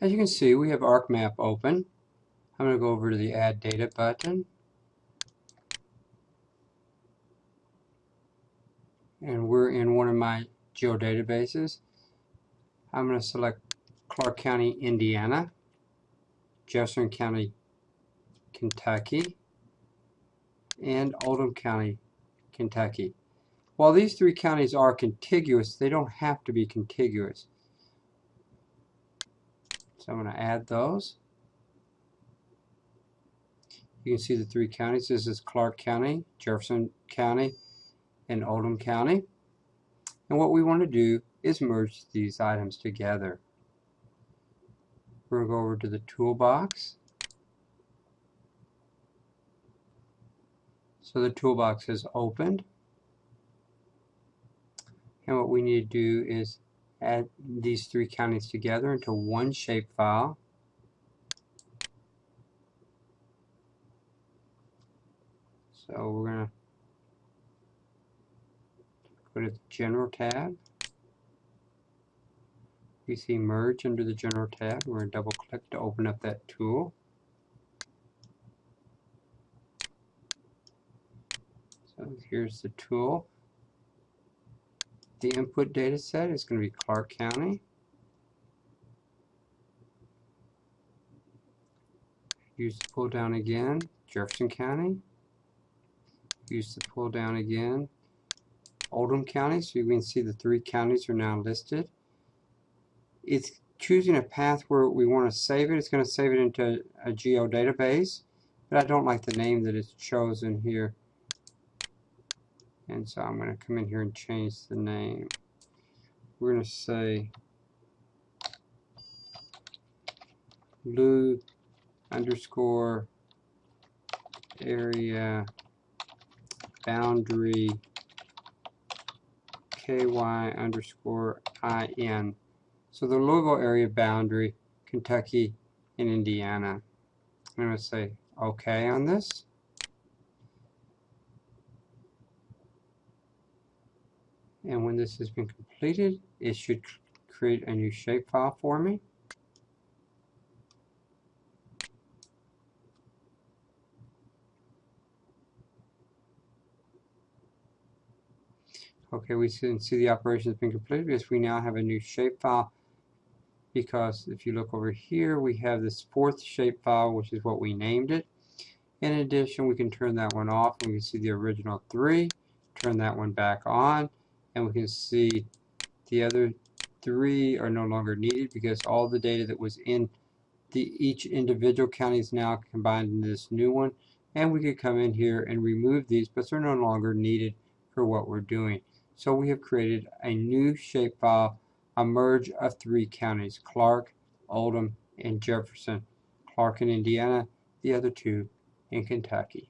As you can see, we have ArcMap open. I'm going to go over to the Add Data button. And we're in one of my geodatabases. I'm going to select Clark County, Indiana, Jefferson County, Kentucky, and Oldham County, Kentucky. While these three counties are contiguous, they don't have to be contiguous. So I'm going to add those. You can see the three counties. This is Clark County, Jefferson County, and Oldham County. And what we want to do is merge these items together. We're going to go over to the toolbox. So the toolbox is opened. And what we need to do is add these three counties together into one shapefile. So we're going to go to the General tab. We see Merge under the General tab. We're going to double click to open up that tool. So here's the tool. The input data set is going to be Clark County. Use the pull down again, Jefferson County. Use the pull down again, Oldham County. So you can see the three counties are now listed. It's choosing a path where we want to save it. It's going to save it into a geo database, but I don't like the name that it's chosen here. And so I'm going to come in here and change the name. We're going to say blue underscore area boundary ky underscore in. So the Louisville area boundary, Kentucky and Indiana. I'm going to say OK on this. And when this has been completed it should create a new shapefile for me. Okay we can see the operation has been completed. Because we now have a new shapefile because if you look over here we have this fourth shapefile which is what we named it. In addition we can turn that one off. And we can see the original three. Turn that one back on and we can see the other three are no longer needed because all the data that was in the each individual county is now combined in this new one. And we could come in here and remove these but they're no longer needed for what we're doing. So we have created a new shapefile a merge of three counties Clark Oldham and Jefferson Clark in Indiana the other two in Kentucky